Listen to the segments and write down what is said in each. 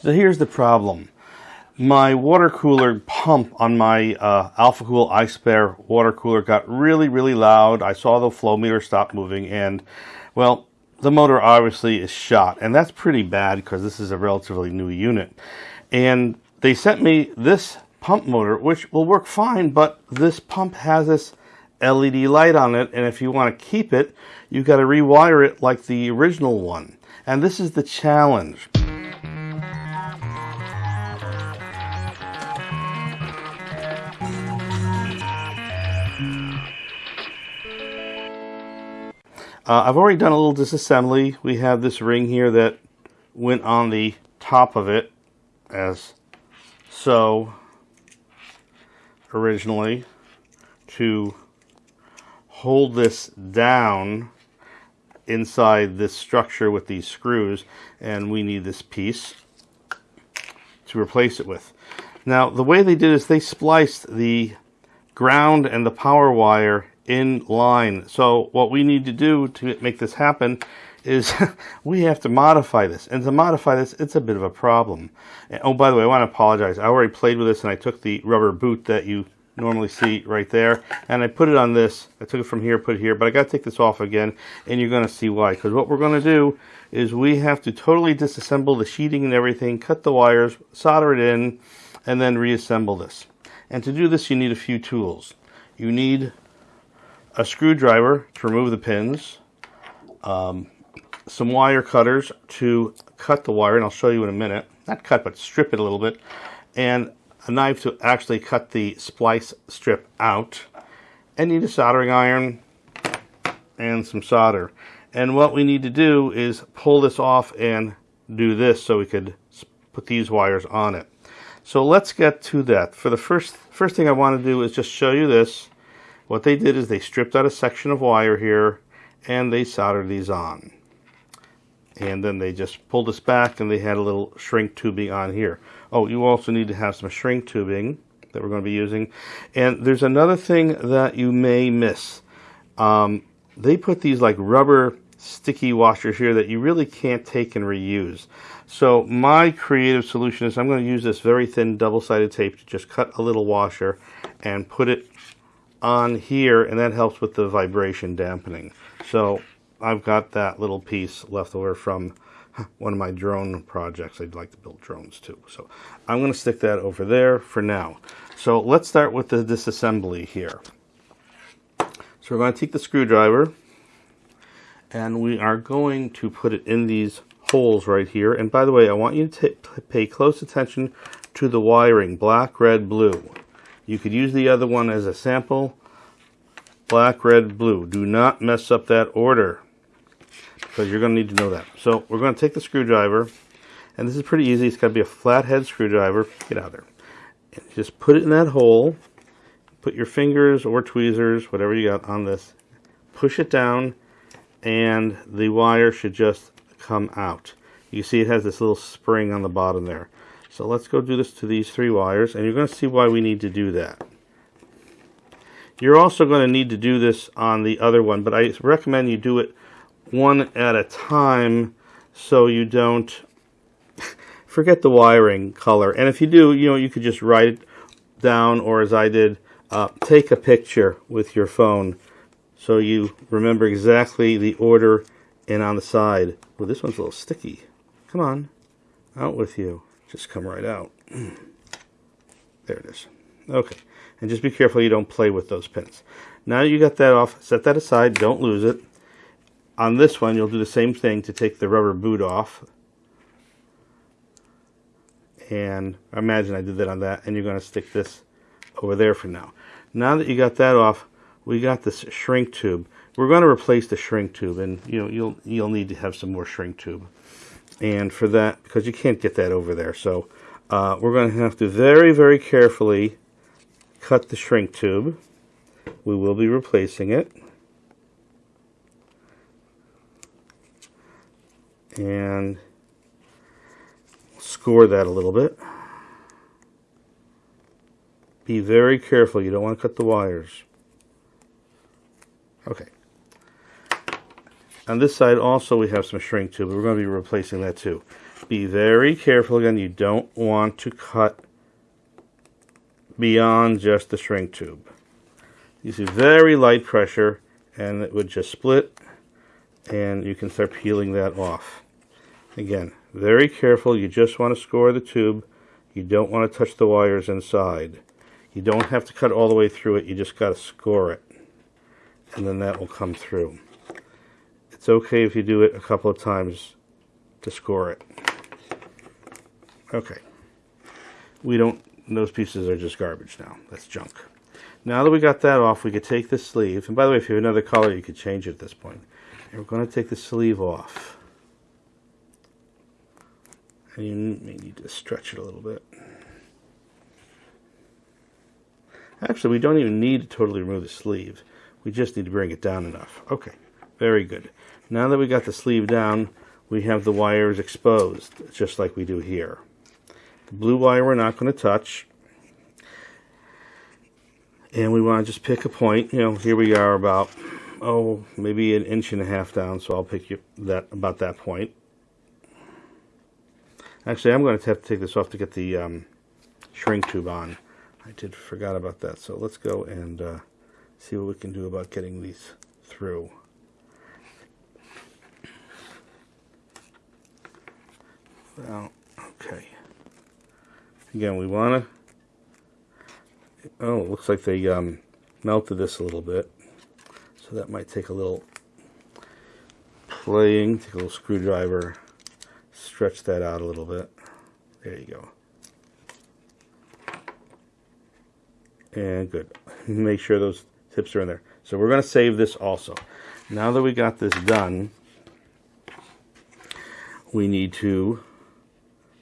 So here's the problem. My water cooler pump on my uh, AlphaCool Eisbaer water cooler got really, really loud. I saw the flow meter stop moving and, well, the motor obviously is shot. And that's pretty bad because this is a relatively new unit. And they sent me this pump motor, which will work fine, but this pump has this LED light on it. And if you want to keep it, you've got to rewire it like the original one. And this is the challenge. Uh, I've already done a little disassembly. We have this ring here that went on the top of it as so originally to hold this down inside this structure with these screws and we need this piece to replace it with. Now the way they did is they spliced the ground and the power wire in line. So what we need to do to make this happen is we have to modify this. And to modify this, it's a bit of a problem. And, oh, by the way, I want to apologize. I already played with this and I took the rubber boot that you normally see right there and I put it on this. I took it from here, put it here, but I got to take this off again and you're going to see why. Because what we're going to do is we have to totally disassemble the sheeting and everything, cut the wires, solder it in, and then reassemble this. And to do this, you need a few tools. You need a screwdriver to remove the pins, um, some wire cutters to cut the wire, and I'll show you in a minute. Not cut, but strip it a little bit. And a knife to actually cut the splice strip out. And need a soldering iron and some solder. And what we need to do is pull this off and do this so we could put these wires on it. So let's get to that. For the first first thing I want to do is just show you this what they did is they stripped out a section of wire here and they soldered these on. And then they just pulled this back and they had a little shrink tubing on here. Oh, you also need to have some shrink tubing that we're going to be using. And there's another thing that you may miss. Um, they put these like rubber sticky washers here that you really can't take and reuse. So my creative solution is I'm going to use this very thin double-sided tape to just cut a little washer and put it on here and that helps with the vibration dampening. So I've got that little piece left over from one of my drone projects. I'd like to build drones too. So I'm going to stick that over there for now. So let's start with the disassembly here. So we're going to take the screwdriver and we are going to put it in these holes right here. And by the way, I want you to pay close attention to the wiring, black, red, blue. You could use the other one as a sample. Black, red, blue. Do not mess up that order because you're going to need to know that. So we're going to take the screwdriver, and this is pretty easy. It's got to be a flathead screwdriver. Get out there. And just put it in that hole. Put your fingers or tweezers, whatever you got on this. Push it down, and the wire should just come out. You see it has this little spring on the bottom there. So let's go do this to these three wires, and you're going to see why we need to do that. You're also going to need to do this on the other one, but I recommend you do it one at a time so you don't forget the wiring color. And if you do, you know, you could just write it down, or as I did, uh, take a picture with your phone so you remember exactly the order and on the side. Well, this one's a little sticky. Come on, out with you just come right out. There it is. Okay. And just be careful you don't play with those pins. Now you got that off, set that aside, don't lose it. On this one, you'll do the same thing to take the rubber boot off. And imagine I did that on that, and you're going to stick this over there for now. Now that you got that off, we got this shrink tube. We're going to replace the shrink tube, and you know you'll you'll need to have some more shrink tube and for that because you can't get that over there. So uh, we're going to have to very very carefully cut the shrink tube. We will be replacing it. And score that a little bit. Be very careful. You don't want to cut the wires. Okay on this side also we have some shrink tube. We're going to be replacing that too. be very careful again. You don't want to cut beyond just the shrink tube. You see very light pressure and it would just split and you can start peeling that off. Again, very careful. You just want to score the tube. You don't want to touch the wires inside. You don't have to cut all the way through it. You just got to score it. And then that will come through. It's okay if you do it a couple of times to score it. Okay. We don't, those pieces are just garbage now. That's junk. Now that we got that off, we could take the sleeve. And by the way, if you have another color, you could change it at this point. And we're going to take the sleeve off. And you may need to stretch it a little bit. Actually, we don't even need to totally remove the sleeve. We just need to bring it down enough. Okay, very good. Now that we got the sleeve down, we have the wires exposed, just like we do here. The blue wire we're not going to touch. And we want to just pick a point. You know, here we are about, oh, maybe an inch and a half down, so I'll pick you that about that point. Actually, I'm going to have to take this off to get the um, shrink tube on. I did forgot about that. So let's go and uh, see what we can do about getting these through. Well, okay. Again, we want to... Oh, looks like they um, melted this a little bit. So that might take a little playing. Take a little screwdriver. Stretch that out a little bit. There you go. And good. Make sure those tips are in there. So we're going to save this also. Now that we got this done, we need to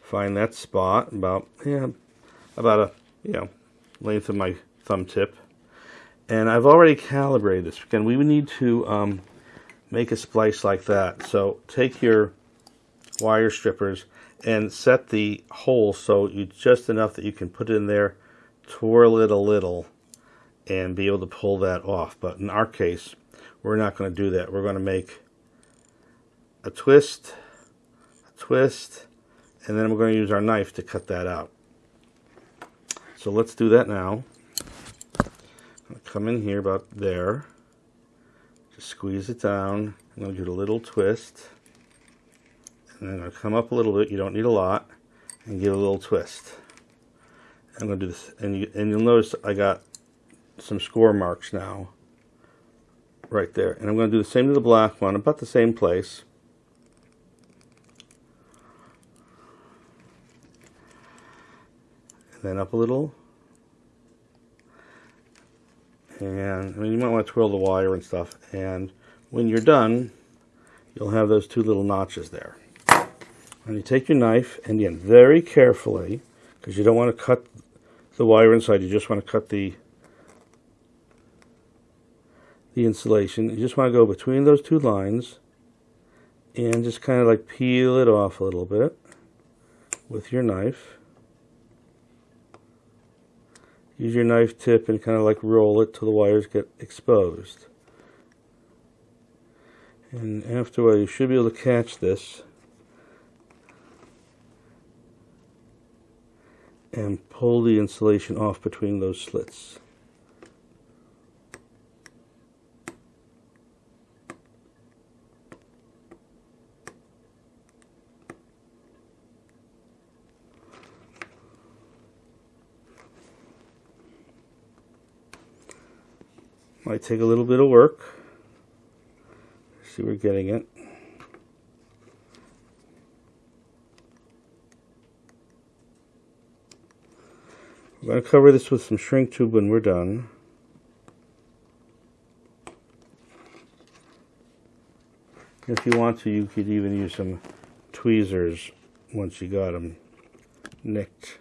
find that spot about yeah about a you know length of my thumb tip. And I've already calibrated this. Again we would need to um, make a splice like that. So take your wire strippers and set the hole so you just enough that you can put it in there twirl it a little and be able to pull that off. But in our case we're not going to do that. We're going to make a twist a twist and then we're going to use our knife to cut that out. So let's do that now. come in here about there. Just squeeze it down. I'm going to do a little twist. And then I'll come up a little bit. You don't need a lot. And give a little twist. I'm going to do this. And, you, and you'll notice I got some score marks now. Right there. And I'm going to do the same to the black one. About the same place. Then up a little. And I mean, you might want to twirl the wire and stuff. And when you're done, you'll have those two little notches there. And you take your knife, and again, very carefully, because you don't want to cut the wire inside, you just want to cut the the insulation. You just want to go between those two lines and just kind of like peel it off a little bit with your knife use your knife tip and kind of like roll it till the wires get exposed. And after a while you should be able to catch this and pull the insulation off between those slits. Might take a little bit of work. See, we're getting it. We're going to cover this with some shrink tube when we're done. If you want to, you could even use some tweezers once you got them nicked.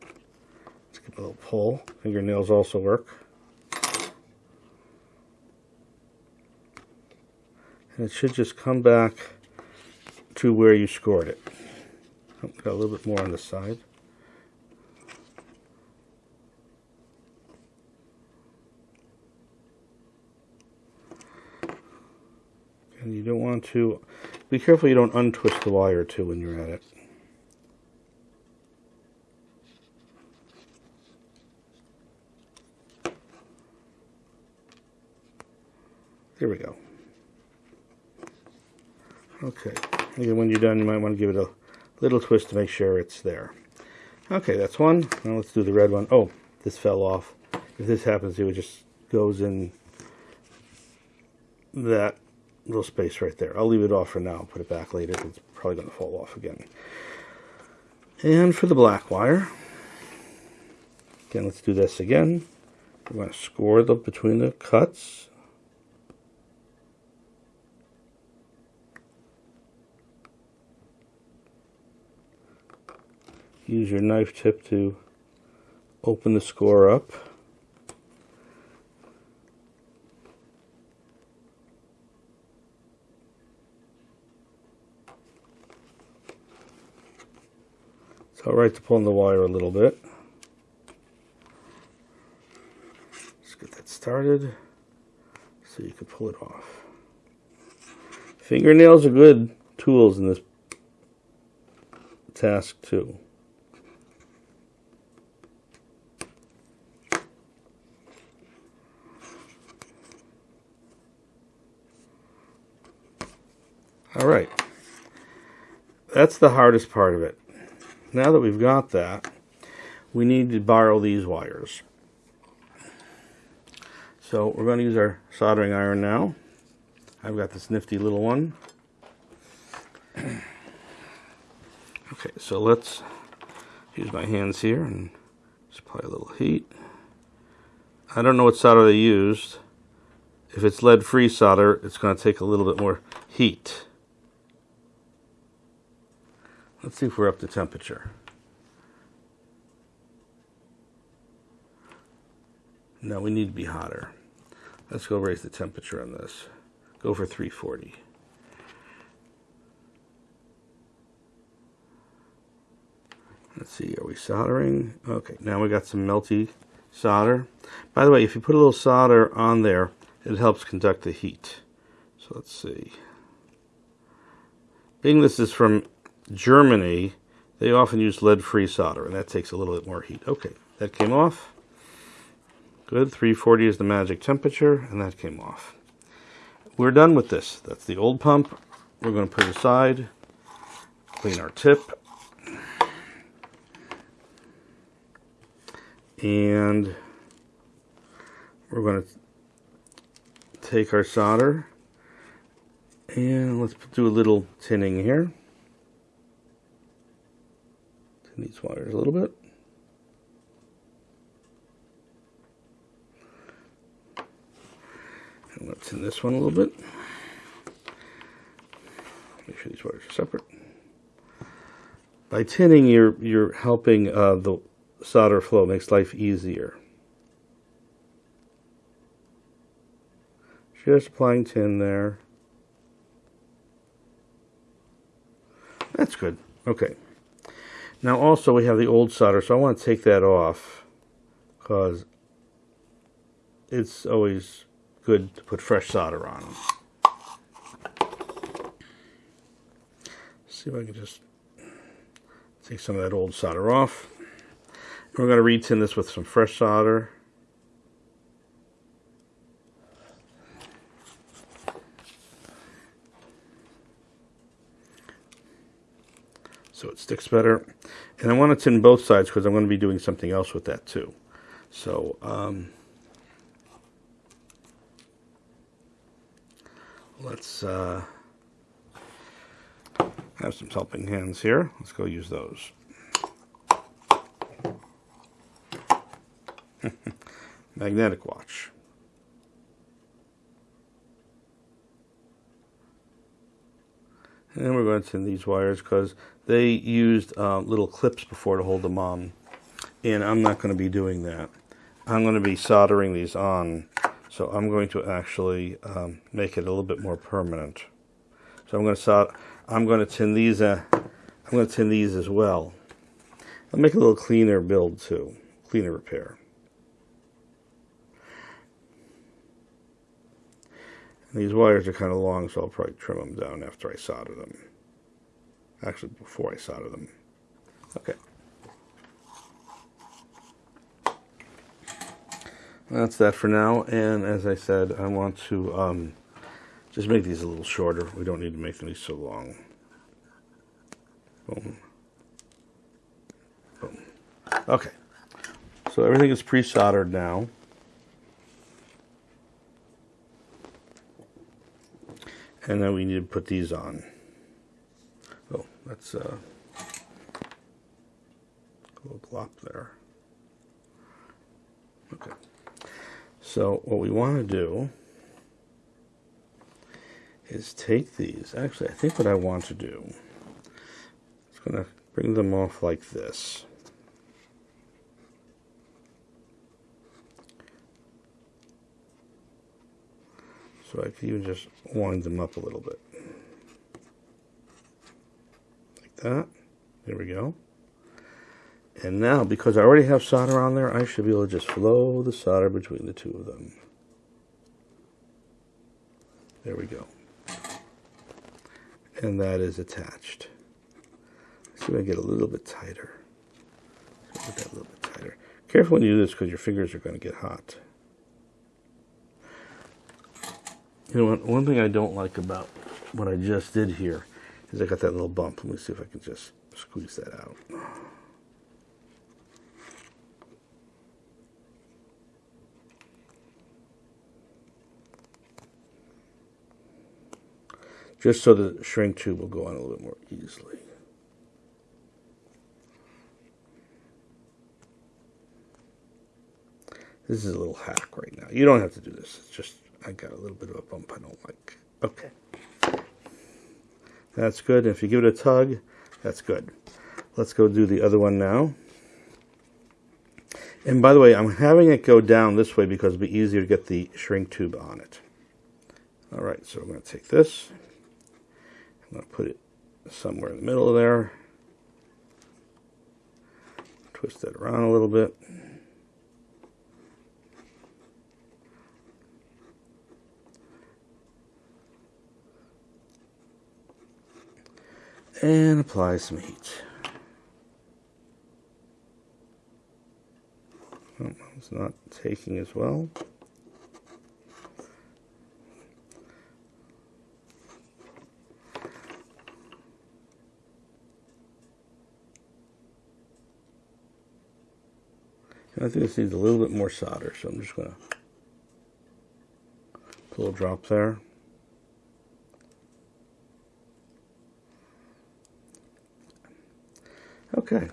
Let's give a little pull. Fingernails also work. And it should just come back to where you scored it. Oh, got a little bit more on the side. And you don't want to, be careful you don't untwist the wire too when you're at it. There we go. When you're done, you might want to give it a little twist to make sure it's there. Okay, that's one. Now let's do the red one. Oh, this fell off. If this happens, it just goes in that little space right there. I'll leave it off for now. Put it back later. It's probably going to fall off again. And for the black wire, again, let's do this again. We're going to score the between the cuts. Use your knife tip to open the score up. It's alright to pull on the wire a little bit. Let's get that started so you can pull it off. Fingernails are good tools in this task too. Right. That's the hardest part of it. Now that we've got that, we need to borrow these wires. So we're going to use our soldering iron now. I've got this nifty little one. okay, so let's use my hands here and apply a little heat. I don't know what solder they used. If it's lead-free solder, it's going to take a little bit more heat. Let's see if we're up to temperature. No, we need to be hotter. Let's go raise the temperature on this. Go for 340. Let's see, are we soldering? Okay, now we got some melty solder. By the way, if you put a little solder on there, it helps conduct the heat. So let's see. Being this is from Germany, they often use lead-free solder, and that takes a little bit more heat. Okay, that came off. Good, 340 is the magic temperature, and that came off. We're done with this. That's the old pump. We're going to put it aside, clean our tip, and we're going to take our solder and let's do a little tinning here. These wires a little bit. And let's in this one a little bit. Make sure these wires are separate. By tinning, you're you're helping uh, the solder flow. Makes life easier. Just applying tin there. That's good. Okay. Now also we have the old solder, so I want to take that off because it's always good to put fresh solder on. See if I can just take some of that old solder off. We're going to retin this with some fresh solder. so it sticks better. And I want to tin both sides because I'm going to be doing something else with that too. So, um, let's uh, have some helping hands here. Let's go use those. Magnetic watch. And we're going to tin these wires because they used uh, little clips before to hold them on. And I'm not going to be doing that. I'm going to be soldering these on. So I'm going to actually um, make it a little bit more permanent. So I'm going to solder, I'm going to tin these. Uh, I'm going to tin these as well. I'll make a little cleaner build too, cleaner repair. And these wires are kind of long, so I'll probably trim them down after I solder them. Actually, before I solder them. Okay. That's that for now. And as I said, I want to um, Just make these a little shorter. We don't need to make these so long. Boom. Boom. Okay. So everything is pre-soldered now. And then we need to put these on. That's uh, a little glop there. Okay. So what we want to do is take these. Actually, I think what I want to do is going to bring them off like this. So I can even just wind them up a little bit. Like that. There we go. And now, because I already have solder on there, I should be able to just flow the solder between the two of them. There we go. And that is attached. Let's see if I get a little bit tighter. Get that a little bit tighter. Careful when you do this because your fingers are going to get hot. You know what? One thing I don't like about what I just did here is I got that little bump. Let me see if I can just squeeze that out. Just so the shrink tube will go on a little bit more easily. This is a little hack right now. You don't have to do this. It's just I got a little bit of a bump I don't like. Okay. That's good. If you give it a tug, that's good. Let's go do the other one now. And by the way, I'm having it go down this way because it'll be easier to get the shrink tube on it. All right, so I'm going to take this. I'm going to put it somewhere in the middle of there. Twist that around a little bit. And apply some heat. Oh, it's not taking as well. I think this needs a little bit more solder, so I'm just going to put a drop there. Okay.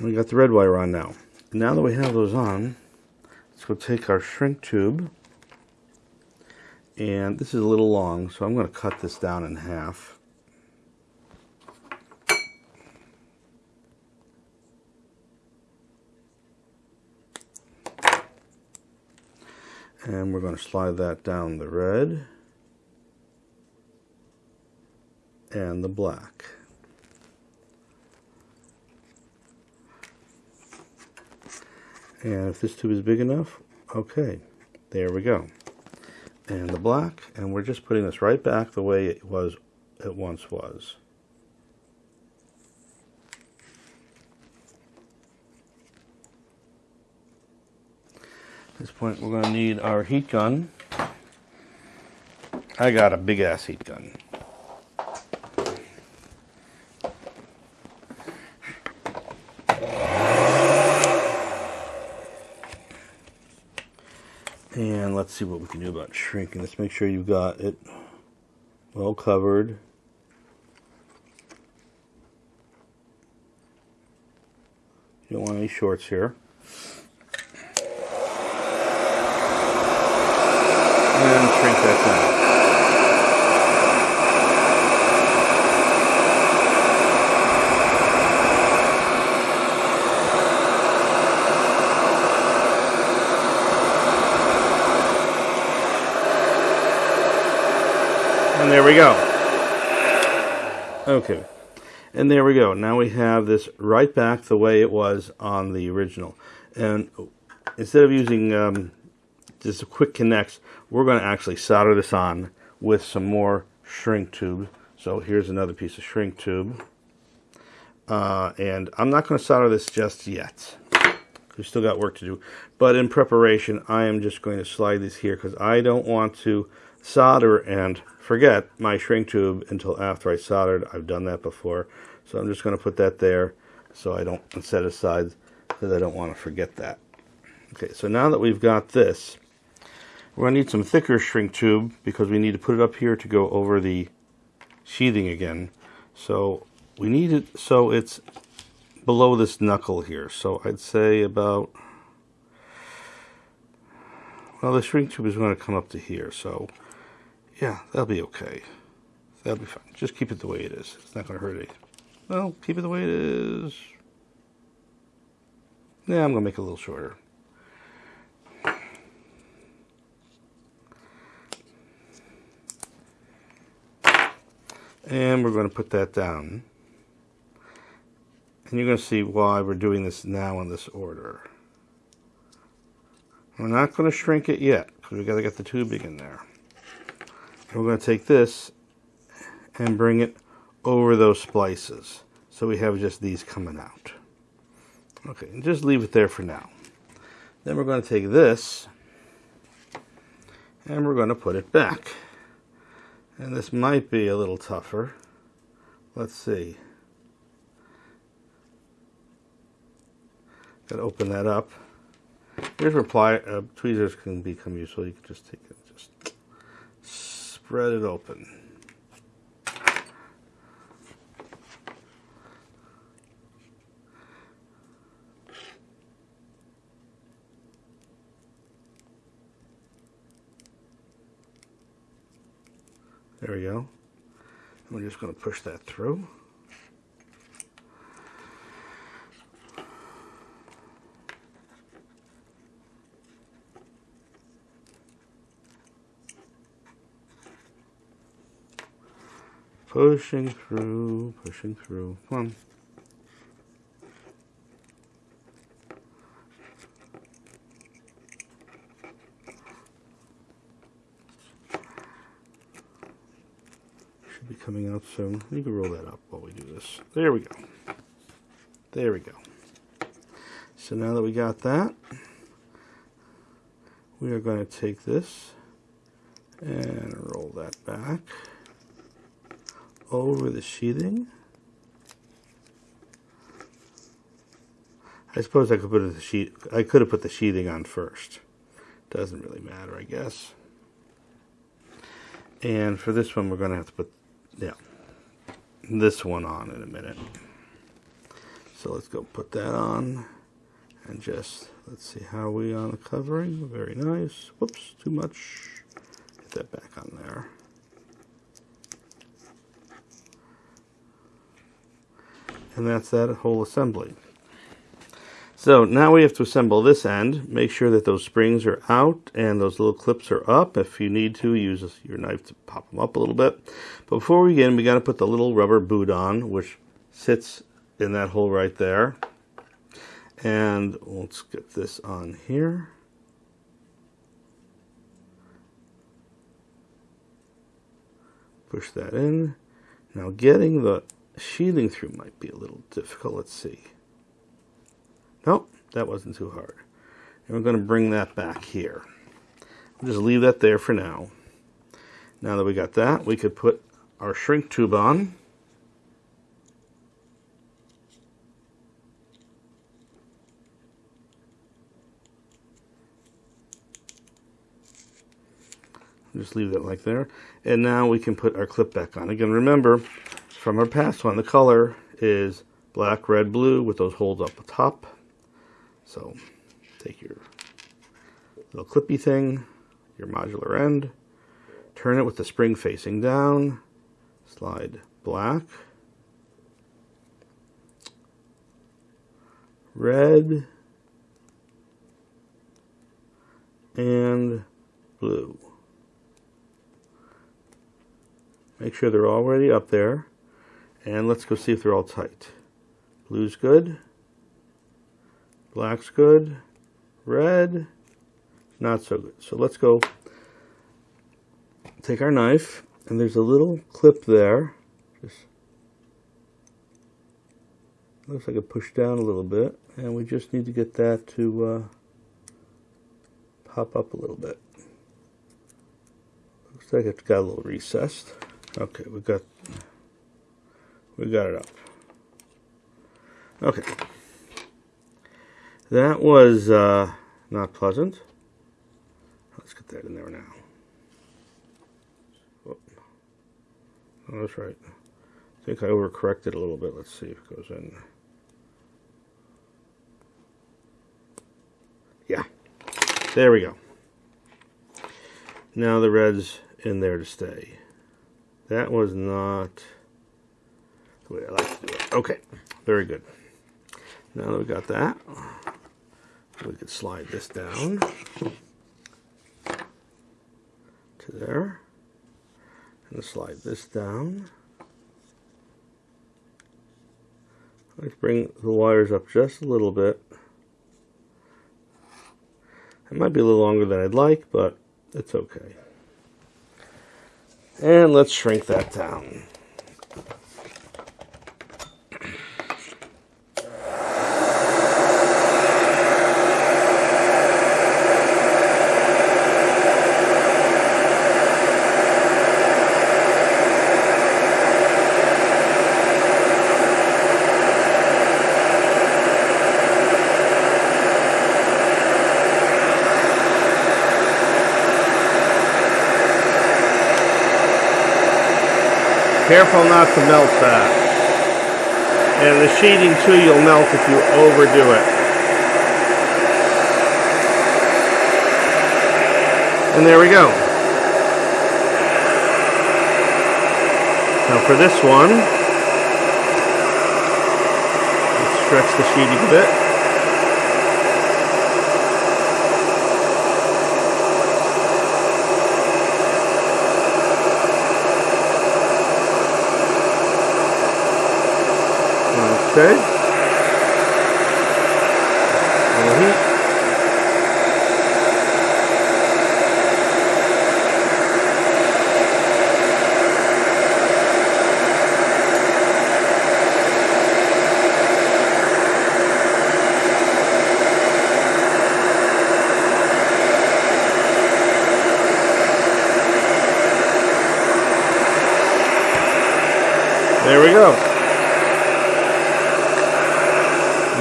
We got the red wire on now. Now that we have those on, let's go take our shrink tube. And this is a little long, so I'm going to cut this down in half. And we're going to slide that down the red. and the black. And if this tube is big enough, okay, there we go. And the black, and we're just putting this right back the way it was, it once was. At this point, we're going to need our heat gun. I got a big ass heat gun. And let's see what we can do about shrinking. Let's make sure you've got it well covered. You don't want any shorts here. And shrink that down. We go. Okay. And there we go. Now we have this right back the way it was on the original. And instead of using um, just a quick connects, we're going to actually solder this on with some more shrink tube. So here's another piece of shrink tube. Uh, and I'm not going to solder this just yet We've still got work to do. But in preparation, I am just going to slide these here because I don't want to solder and forget my shrink tube until after I soldered. I've done that before. So I'm just going to put that there so I don't set aside because I don't want to forget that. Okay, so now that we've got this, we're going to need some thicker shrink tube because we need to put it up here to go over the sheathing again. So we need it so it's below this knuckle here. So I'd say about, well, the shrink tube is going to come up to here. So yeah, that'll be okay. That'll be fine. Just keep it the way it is. It's not going to hurt anything. Well, keep it the way it is. Yeah, I'm going to make it a little shorter. And we're going to put that down. And you're going to see why we're doing this now in this order. We're not going to shrink it yet because we've got to get the tubing in there. And we're going to take this and bring it over those splices. So we have just these coming out. Okay, and just leave it there for now. Then we're going to take this and we're going to put it back. And this might be a little tougher. Let's see. Got to open that up. Here's where ply, uh, tweezers can become useful. You can just take spread it open. There we go. We're just going to push that through. Pushing through, pushing through. Come on. Should be coming out soon. You can roll that up while we do this. There we go. There we go. So now that we got that, we are going to take this and roll that back over the sheathing. I suppose I could put the sheet. I could have put the sheathing on first. Doesn't really matter, I guess. And for this one, we're going to have to put yeah, this one on in a minute. So let's go put that on and just, let's see how we on the covering. Very nice. Whoops, too much. Get that back on there. And that's that whole assembly. So now we have to assemble this end. Make sure that those springs are out and those little clips are up. If you need to, use your knife to pop them up a little bit. But before we begin, we got to put the little rubber boot on, which sits in that hole right there. And let's get this on here. Push that in. Now getting the sheathing through might be a little difficult. Let's see. Nope, that wasn't too hard. And we're going to bring that back here. We'll just leave that there for now. Now that we got that, we could put our shrink tube on. Just leave that like there. And now we can put our clip back on. Again, remember, from our past one, the color is black, red, blue with those holes up the top. So take your little clippy thing, your modular end, turn it with the spring facing down, slide black, red, and blue. Make sure they're already up there. And let's go see if they're all tight. Blue's good. Black's good. Red, not so good. So let's go take our knife, and there's a little clip there. Just looks like it pushed down a little bit and we just need to get that to uh, pop up a little bit looks like it's got a little recessed okay we got we got it up. Okay. That was uh, not pleasant. Let's get that in there now. Oh, that's right. I think I overcorrected a little bit. Let's see if it goes in. Yeah. There we go. Now the red's in there to stay. That was not the way I like to do it. Okay, very good. Now that we got that, we can slide this down to there. And slide this down. Let's bring the wires up just a little bit. It might be a little longer than I'd like, but it's okay. And let's shrink that down. Careful not to melt that. And the sheeting too, you'll melt if you overdo it. And there we go. Now for this one, stretch the sheeting a bit. Okay. heat. There we go.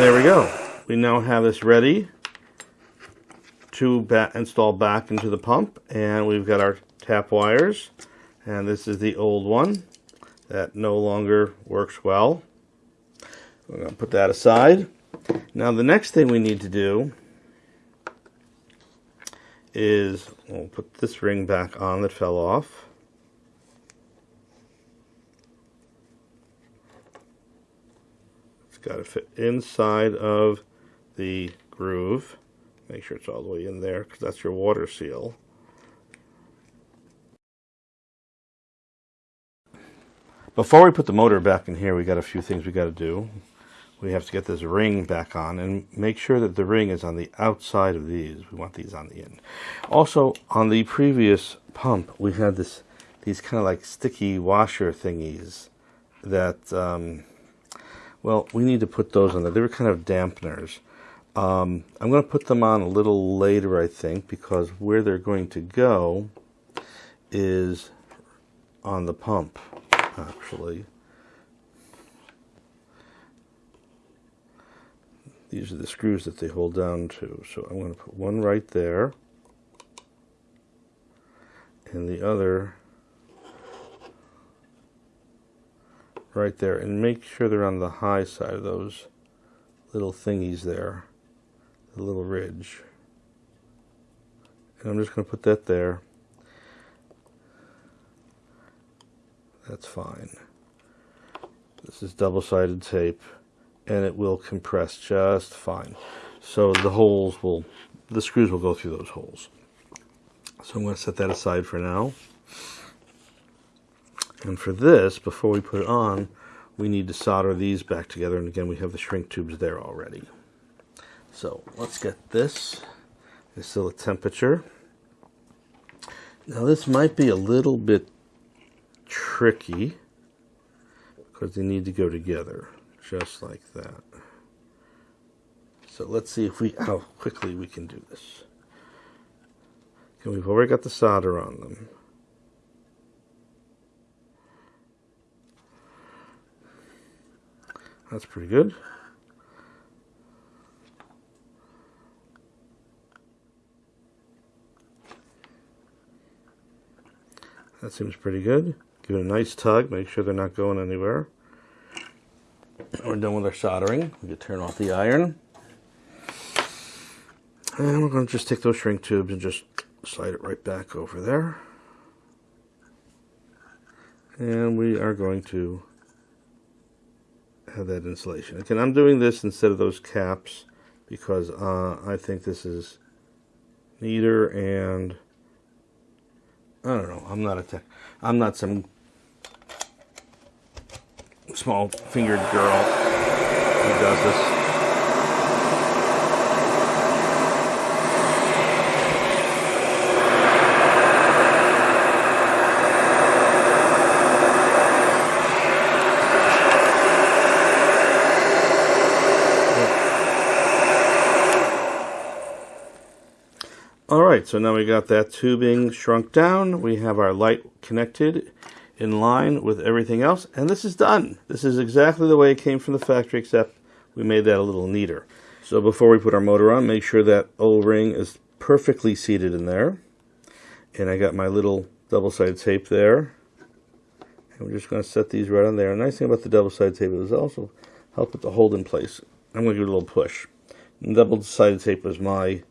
There we go. We now have this ready to install back into the pump and we've got our tap wires and this is the old one that no longer works well. We're going to put that aside. Now the next thing we need to do is we'll put this ring back on that fell off. It's got to fit inside of the groove. Make sure it's all the way in there because that's your water seal. Before we put the motor back in here, we got a few things we got to do. We have to get this ring back on and make sure that the ring is on the outside of these. We want these on the end. Also, on the previous pump, we had this these kind of like sticky washer thingies that um, well, we need to put those on there. They were kind of dampeners. Um, I'm going to put them on a little later, I think, because where they're going to go is on the pump, actually. These are the screws that they hold down to. So I'm going to put one right there and the other right there and make sure they're on the high side of those little thingies there the little ridge. And I'm just going to put that there. That's fine. This is double-sided tape and it will compress just fine. So the holes will the screws will go through those holes. So I'm going to set that aside for now. And for this, before we put it on, we need to solder these back together. And again, we have the shrink tubes there already. So let's get this. It's still a temperature. Now this might be a little bit tricky because they need to go together. just like that. So let's see if we how quickly we can do this. Okay, we've already got the solder on them. That's pretty good. That seems pretty good. Give it a nice tug. Make sure they're not going anywhere. We're done with our soldering. We can turn off the iron. And we're going to just take those shrink tubes and just slide it right back over there. And we are going to have that insulation. Again, I'm doing this instead of those caps because uh, I think this is neater and I don't know. I'm not a tech. I'm not some small fingered girl who does this. All right, so now we got that tubing shrunk down. We have our light connected in line with everything else, and this is done. This is exactly the way it came from the factory, except we made that a little neater. So before we put our motor on, make sure that O-ring is perfectly seated in there. And I got my little double-sided tape there. And we're just going to set these right on there. The nice thing about the double-sided tape is also help it to hold in place. I'm going to give it a little push. Double-sided tape was my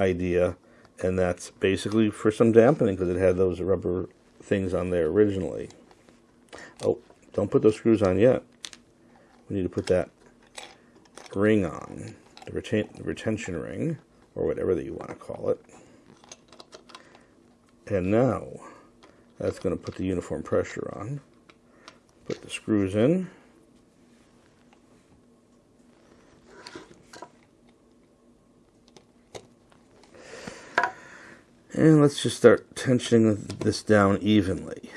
idea and that's basically for some dampening because it had those rubber things on there originally. Oh, don't put those screws on yet. We need to put that ring on, the, retain the retention ring, or whatever that you want to call it. And now, that's going to put the uniform pressure on. Put the screws in. And let's just start tensioning this down evenly.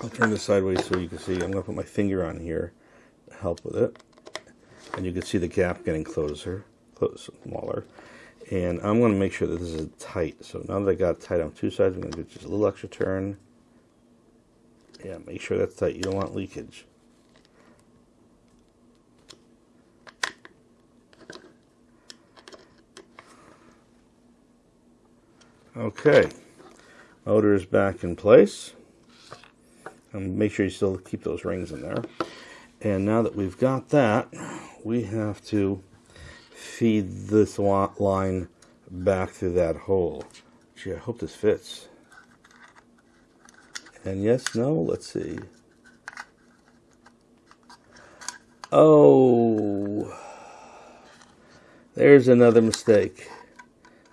I'll turn this sideways so you can see. I'm going to put my finger on here to help with it. And you can see the gap getting closer, closer, smaller. And I'm going to make sure that this is tight. So now that I got tight on two sides, I'm going to do just a little extra turn. Yeah, make sure that's tight. You don't want leakage. Okay, motor is back in place. And make sure you still keep those rings in there. And now that we've got that, we have to feed this line back through that hole. Gee, I hope this fits. And yes, no, let's see. Oh, there's another mistake.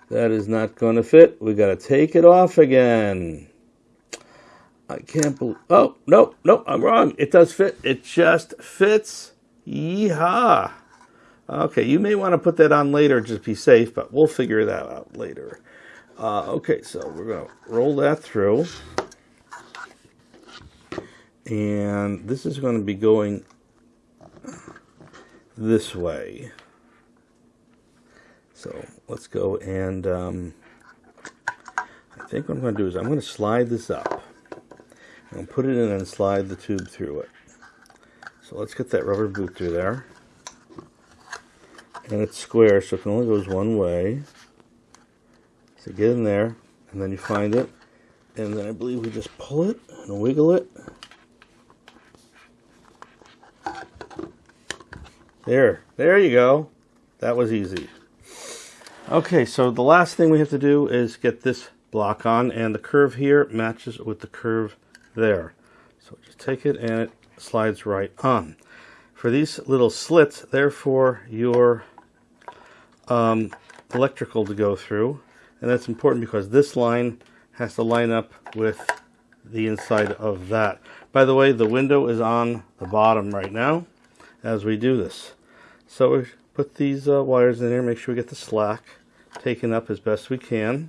That is not going to fit. We got to take it off again. I can't believe. Oh, no, no, I'm wrong. It does fit. It just fits. Yeehaw. Okay, you may want to put that on later just be safe, but we'll figure that out later. Uh, okay, so we're going to roll that through. And this is going to be going this way. So let's go and um, I think what I'm going to do is I'm going to slide this up. To put it in and slide the tube through it. So let's get that rubber boot through there. And it's square, so it only goes one way. So get in there, and then you find it. And then I believe we just pull it and wiggle it. There, there you go. That was easy. Okay, so the last thing we have to do is get this block on, and the curve here matches with the curve there. So just take it and it slides right on. For these little slits, therefore, your um, electrical to go through, and that's important because this line has to line up with the inside of that. By the way, the window is on the bottom right now as we do this. So put these uh, wires in here, make sure we get the slack taken up as best we can.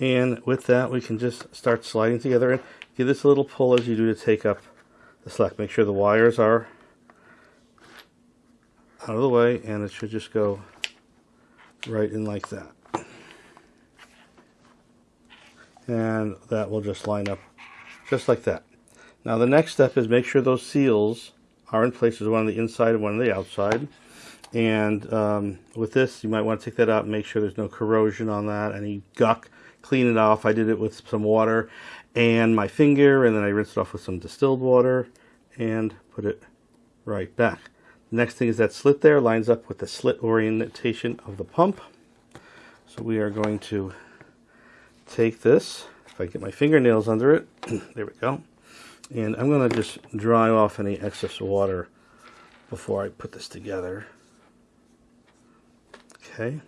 And with that, we can just start sliding together and give this a little pull as you do to take up the slack. Make sure the wires are out of the way and it should just go right in like that. And that will just line up just like that. Now the next step is make sure those seals are in place. There's one on the inside and one on the outside. And um, with this, you might want to take that out and make sure there's no corrosion on that, any guck, clean it off. I did it with some water and my finger, and then I rinsed it off with some distilled water and put it right back. The next thing is that slit there lines up with the slit orientation of the pump. So we are going to take this, if I get my fingernails under it, there we go. And I'm going to just dry off any excess water before I put this together. Okay.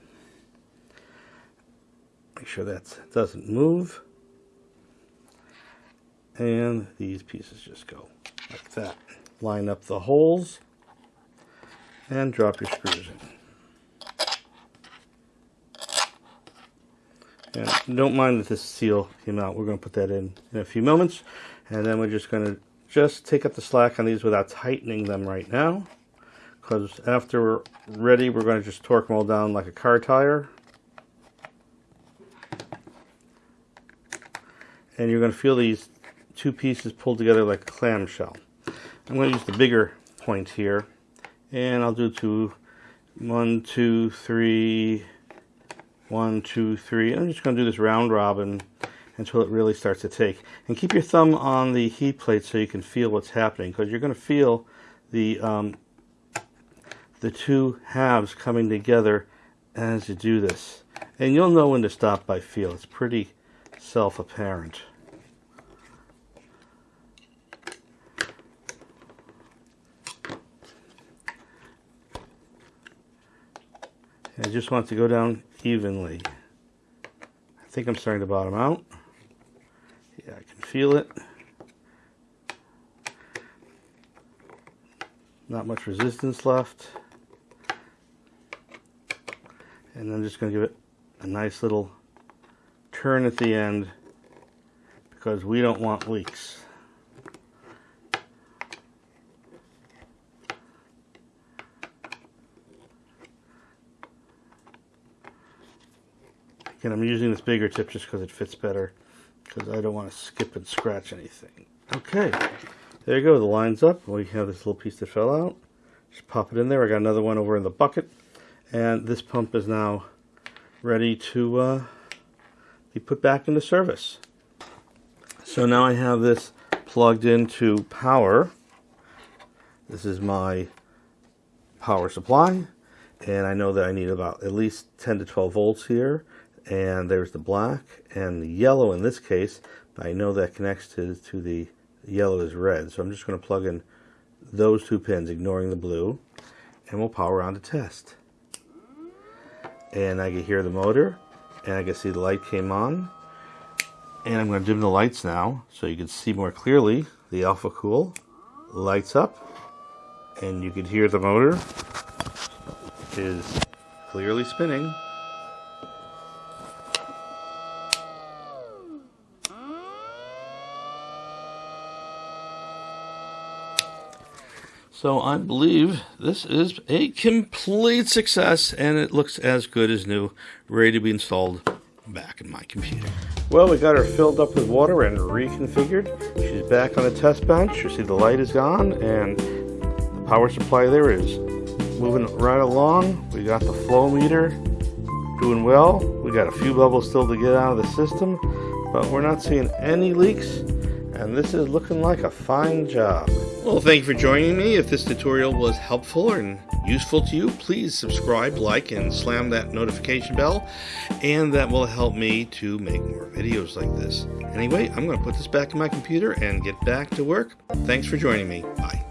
Make sure that doesn't move. And these pieces just go like that. Line up the holes and drop your screws in. And don't mind that this seal came out. We're going to put that in in a few moments. And then we're just going to just take up the slack on these without tightening them right now. Because after we're ready, we're going to just torque them all down like a car tire. And you're going to feel these two pieces pulled together like a clamshell. I'm going to use the bigger point here and I'll do two, one, two, three, one, two, three. I'm just going to do this round robin until it really starts to take. And keep your thumb on the heat plate so you can feel what's happening because you're going to feel the um, the two halves coming together as you do this. And you'll know when to stop by feel. It's pretty self-apparent. I just want to go down evenly. I think I'm starting to bottom out. Yeah, I can feel it. Not much resistance left. And I'm just going to give it a nice little turn at the end because we don't want leaks. And I'm using this bigger tip just because it fits better because I don't want to skip and scratch anything. Okay, there you go. The line's up. We have this little piece that fell out. Just pop it in there. I got another one over in the bucket. And this pump is now ready to uh, be put back into service. So now I have this plugged into power. This is my power supply. And I know that I need about at least 10 to 12 volts here and there's the black and the yellow in this case I know that connects to, to the yellow is red. So I'm just going to plug in those two pins ignoring the blue and we'll power on to test. And I can hear the motor and I can see the light came on. And I'm going to dim the lights now so you can see more clearly the Alphacool lights up and you can hear the motor is clearly spinning So I believe this is a complete success and it looks as good as new, ready to be installed back in my computer. Well, we got her filled up with water and reconfigured. She's back on the test bench. You see the light is gone and the power supply there is moving right along. We got the flow meter doing well. We got a few bubbles still to get out of the system, but we're not seeing any leaks and this is looking like a fine job. Well, thank you for joining me. If this tutorial was helpful and useful to you, please subscribe, like, and slam that notification bell, and that will help me to make more videos like this. Anyway, I'm going to put this back in my computer and get back to work. Thanks for joining me. Bye.